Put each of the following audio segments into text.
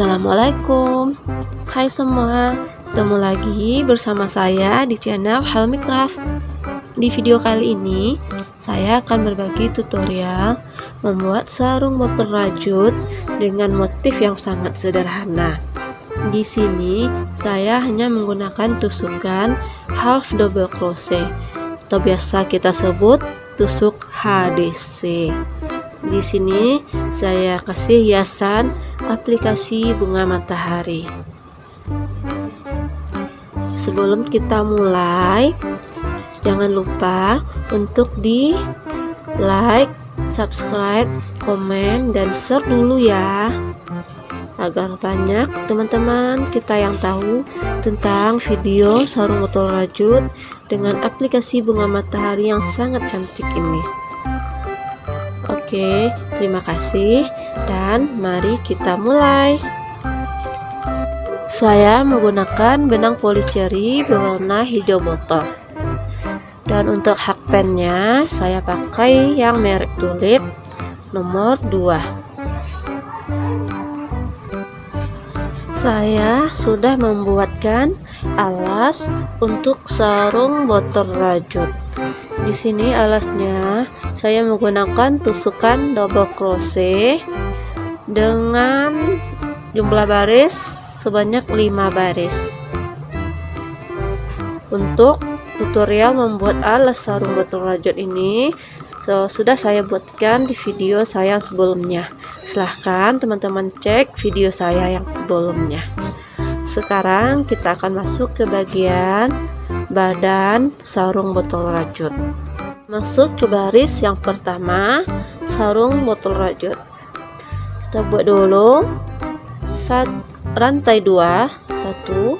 Assalamualaikum Hai semua Ketemu lagi bersama saya di channel Helmi Craft Di video kali ini Saya akan berbagi tutorial Membuat sarung motor rajut Dengan motif yang sangat sederhana. Di sini Saya hanya menggunakan tusukan Half double crochet Atau biasa kita sebut Tusuk HDC di sini saya kasih hiasan aplikasi bunga matahari. Sebelum kita mulai, jangan lupa untuk di like, subscribe, komen, dan share dulu ya agar banyak teman-teman kita yang tahu tentang video sarung botol rajut dengan aplikasi bunga matahari yang sangat cantik ini. Oke, terima kasih dan mari kita mulai. Saya menggunakan benang policeri berwarna hijau botol. Dan untuk hak pennya saya pakai yang merek tulip nomor 2. Saya sudah membuatkan alas untuk sarung botol rajut. Di sini alasnya. Saya menggunakan tusukan double crochet dengan jumlah baris sebanyak 5 baris. Untuk tutorial membuat alas sarung botol rajut ini so, sudah saya buatkan di video saya yang sebelumnya. Silahkan teman-teman cek video saya yang sebelumnya. Sekarang kita akan masuk ke bagian badan sarung botol rajut masuk ke baris yang pertama sarung botol rajut. Kita buat dulu sat, rantai dua. Satu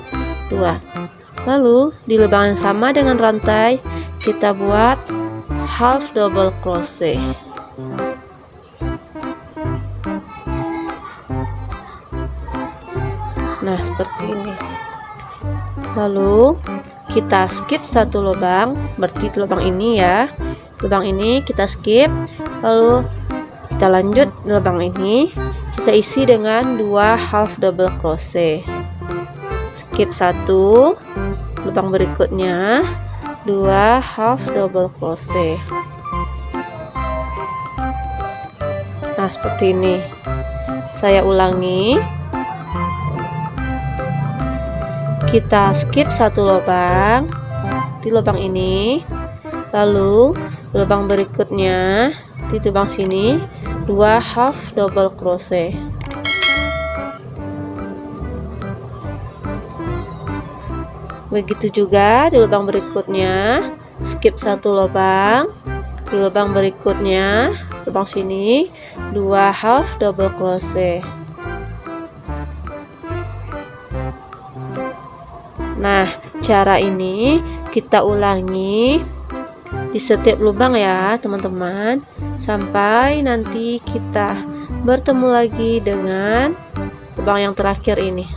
dua. Lalu di lubang yang sama dengan rantai kita buat half double crochet. Nah seperti ini. Lalu kita skip satu lubang berarti lubang ini ya. Lubang ini kita skip lalu kita lanjut lubang ini. Kita isi dengan dua half double crochet. Skip satu lubang berikutnya dua half double crochet. Nah seperti ini. Saya ulangi kita skip satu lubang di lubang ini. Lalu lubang berikutnya di lubang sini. Dua half double crochet. Begitu juga di lubang berikutnya. Skip satu lubang. Di lubang berikutnya lubang sini dua half double crochet Nah, cara ini kita ulangi di setiap lubang ya, teman-teman, sampai nanti kita bertemu lagi dengan lubang yang terakhir ini.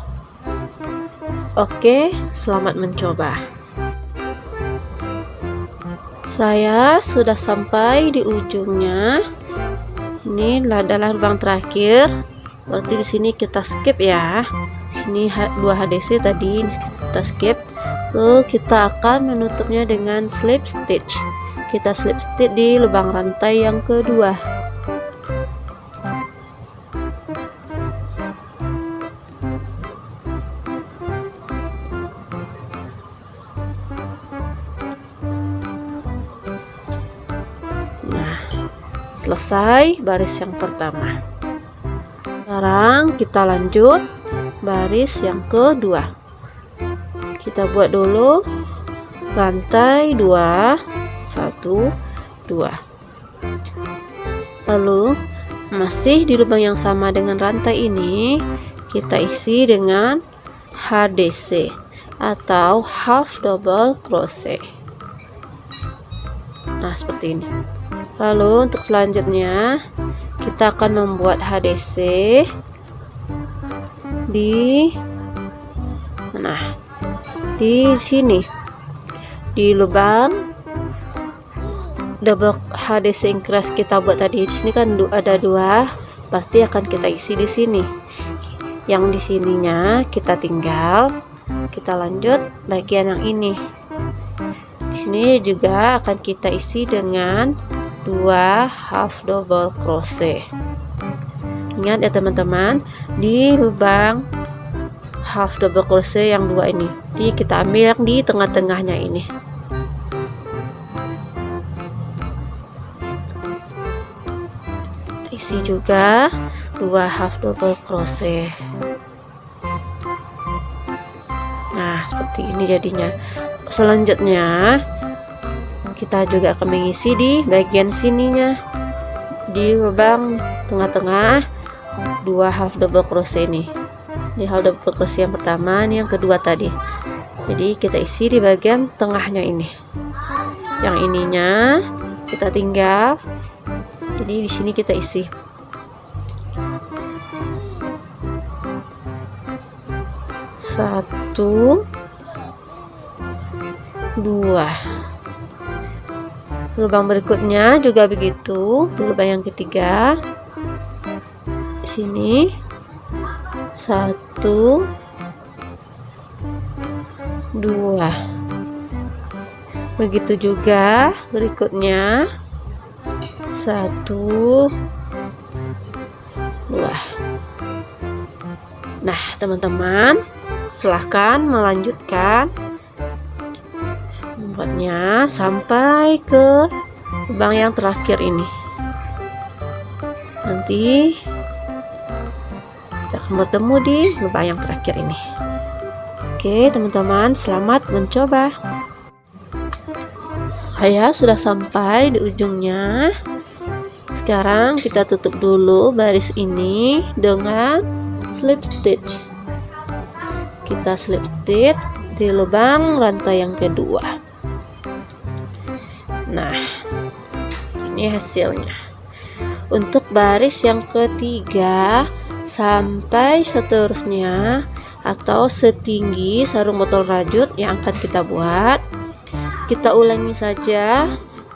Oke, selamat mencoba. Saya sudah sampai di ujungnya. Ini adalah lubang terakhir. Berarti di sini kita skip ya. Sini dua HDC tadi kita skip. Lalu kita akan menutupnya dengan slip stitch. Kita slip stitch di lubang rantai yang kedua. Nah selesai baris yang pertama. Sekarang kita lanjut baris yang kedua kita buat dulu. Rantai 2 1 2 lalu masih di lubang yang sama dengan rantai ini kita isi dengan HDC atau half double crochet. Nah seperti ini. Lalu untuk selanjutnya kita akan membuat HDC di nah di sini. Di lubang. Double HD increase kita buat tadi di sini kan ada dua. Pasti akan kita isi di sini. Yang di sininya kita tinggal. Kita lanjut bagian yang ini. Di sini juga akan kita isi dengan dua half double crochet. Ingat ya teman-teman di lubang half double crochet yang dua ini. Jadi kita ambil yang di tengah-tengahnya ini. Isi juga dua half double crochet. Nah seperti ini jadinya. Selanjutnya kita juga akan mengisi di bagian sininya. Di lubang tengah-tengah dua half double crochet ini di crochet yang pertama ini yang kedua tadi. Jadi kita isi di bagian tengahnya ini. Yang ininya kita tinggal. Jadi di sini kita isi. Satu dua. Lubang berikutnya juga begitu. Lubang yang ketiga. Sini satu. Dua. Begitu juga berikutnya. Satu. Dua. Nah teman-teman silahkan melanjutkan membuatnya sampai ke lubang yang terakhir ini. Nanti akan bertemu di lubang yang terakhir ini. Oke teman-teman selamat mencoba. Saya sudah sampai di ujungnya. Sekarang kita tutup dulu baris ini dengan slip stitch. Kita slip stitch di lubang rantai yang kedua. Nah, ini hasilnya. Untuk baris yang ketiga sampai seterusnya atau setinggi sarung botol rajut yang akan kita buat, kita ulangi saja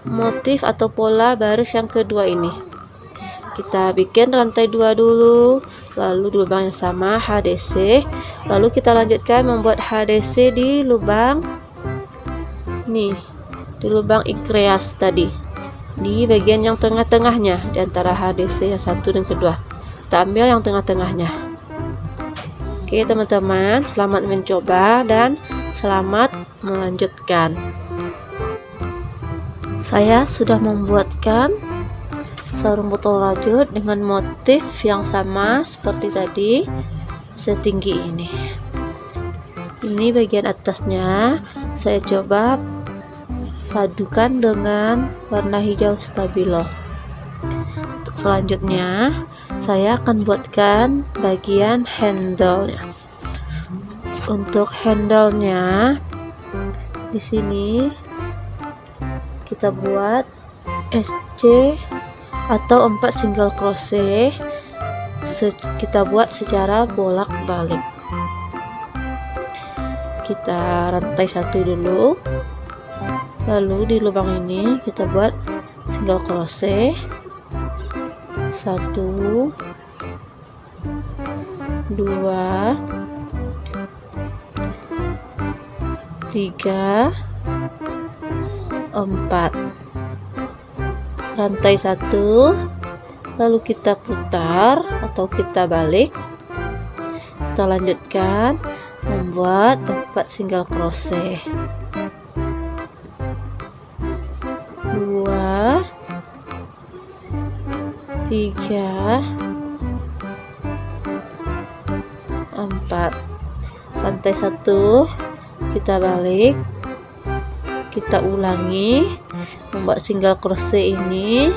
motif atau pola baris yang kedua ini. Kita bikin rantai dua dulu, lalu di lubang yang sama HDC, lalu kita lanjutkan membuat HDC di lubang nih di lubang ikreas tadi di bagian yang tengah-tengahnya di antara HDC yang satu dan kedua kita ambil yang tengah-tengahnya. Oke teman-teman selamat mencoba dan selamat melanjutkan. Saya sudah membuatkan sarung botol rajut dengan motif yang sama seperti tadi setinggi ini. Ini bagian atasnya. Saya coba padukan dengan warna hijau stabilo. Selanjutnya saya akan buatkan bagian handle-nya. Untuk handle-nya di sini kita buat SC atau 4 single crochet kita buat secara bolak-balik. Kita rantai satu dulu. Lalu di lubang ini kita buat single crochet satu. Dua. Tiga. Empat. Rantai satu. Lalu kita putar atau kita balik. Kita lanjutkan. Membuat empat single crochet tiga empat. Lantai satu kita balik kita ulangi membuat single crochet ini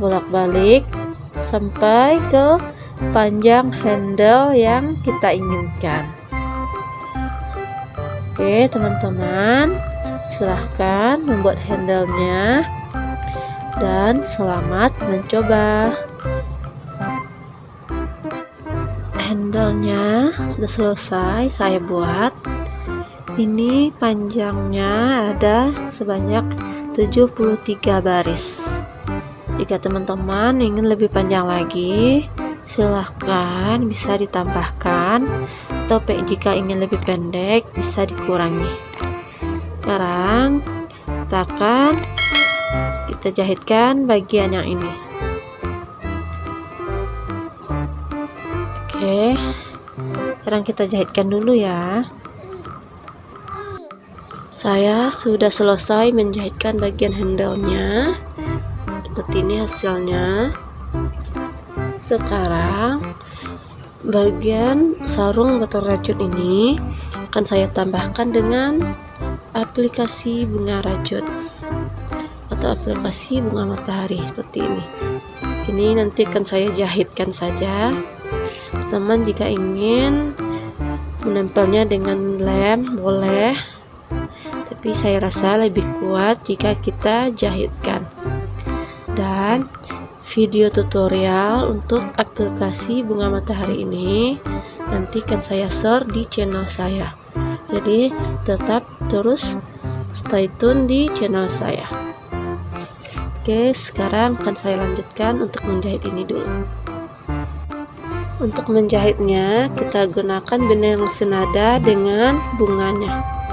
bolak-balik sampai ke panjang handle yang kita inginkan. Oke teman-teman silahkan membuat handle-nya dan selamat mencoba. Handle-nya sudah selesai saya buat. Ini panjangnya ada sebanyak 73 baris. Jika teman-teman ingin lebih panjang lagi silahkan bisa ditambahkan. Topek jika ingin lebih pendek bisa dikurangi. Sekarang kita akan kita jahitkan bagian yang ini. Oke. Sekarang kita jahitkan dulu ya. Saya sudah selesai menjahitkan bagian handle-nya. Seperti ini hasilnya. Sekarang bagian sarung botol rajut ini akan saya tambahkan dengan aplikasi bunga rajut atau aplikasi bunga matahari seperti ini. Ini nanti akan saya jahitkan saja. Teman jika ingin menempelnya dengan lem boleh. Tapi saya rasa lebih kuat jika kita jahitkan. Dan video tutorial untuk aplikasi bunga matahari ini nanti akan saya share di channel saya. Jadi tetap terus stay tune di channel saya oke sekarang akan saya lanjutkan untuk menjahit ini dulu. Untuk menjahitnya kita gunakan benang senada dengan bunganya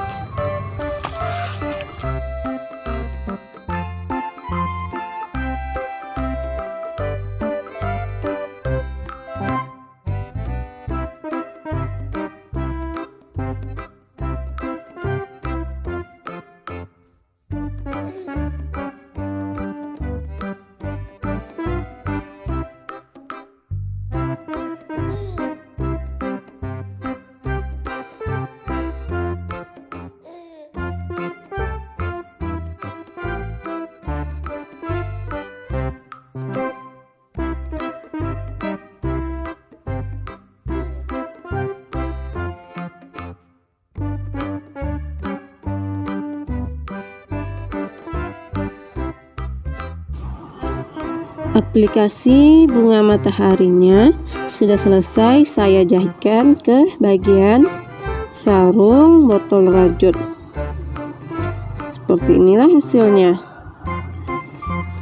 aplikasi bunga mataharinya sudah selesai saya jahitkan ke bagian sarung botol rajut. Seperti inilah hasilnya.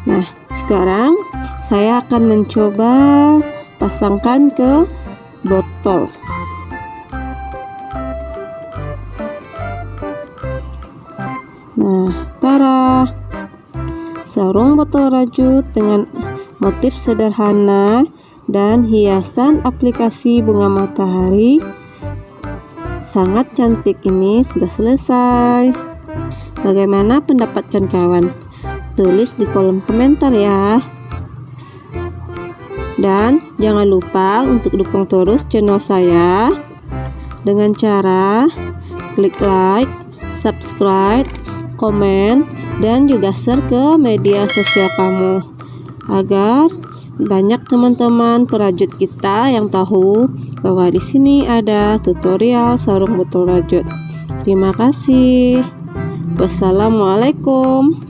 Nah sekarang saya akan mencoba pasangkan ke botol. Nah tara. Sarung botol rajut dengan motif sederhana dan hiasan aplikasi bunga matahari. Sangat cantik ini sudah selesai. Bagaimana pendapat kawan tulis di kolom komentar ya. Dan jangan lupa untuk dukung terus channel saya. Dengan cara klik like subscribe komen dan juga share ke media sosial kamu agar banyak teman-teman perajut kita yang tahu bahwa di sini ada tutorial sarung botol rajut. Terima kasih. Wassalamualaikum.